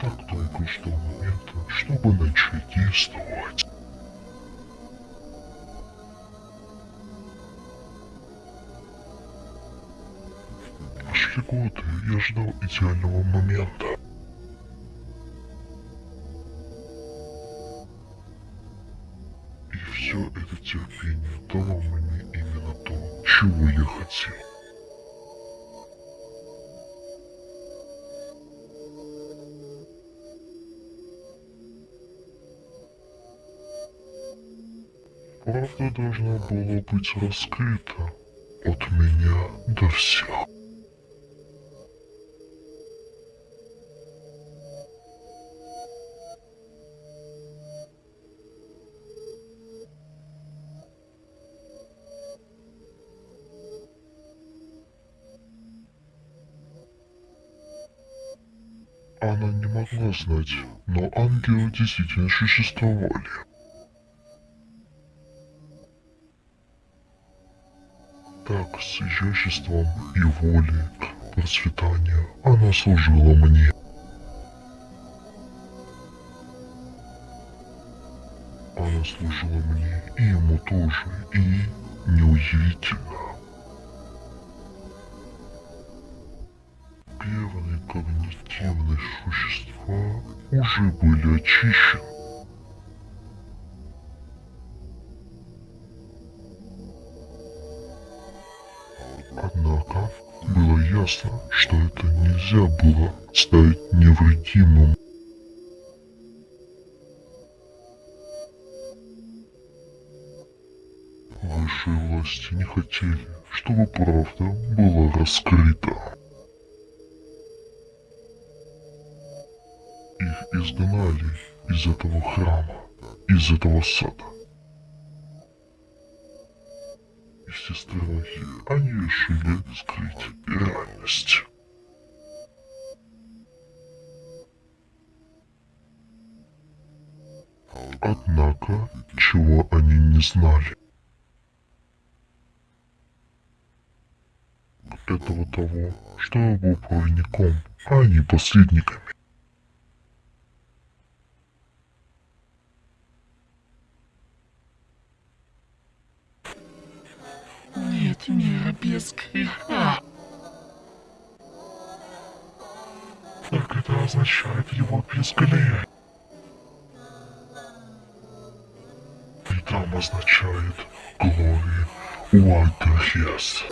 ждал момента, чтобы начать действовать. Прошли годы, я ждал идеального момента. И все это терпение дало мне именно то, чего я хотел. Правда должна была быть раскрыта от меня до всех. Она не могла знать, но ангелы действительно существовали. Так, с изяществом и волей к процветанию она служила мне. Она служила мне и ему тоже, и неудивительно. Первые когнитивные существа уже были очищены. Однако было ясно, что это нельзя было стать невредимым. Высшие власти не хотели, чтобы правда была раскрыта. Их изгнали из этого храма, из этого сада. И все страхи они решили скрыть реальность. Однако, чего они не знали, этого того, что я был проводником, а не посредниками. Мира без греха. Так это означает его безглие. И там означает Glory What the Yes.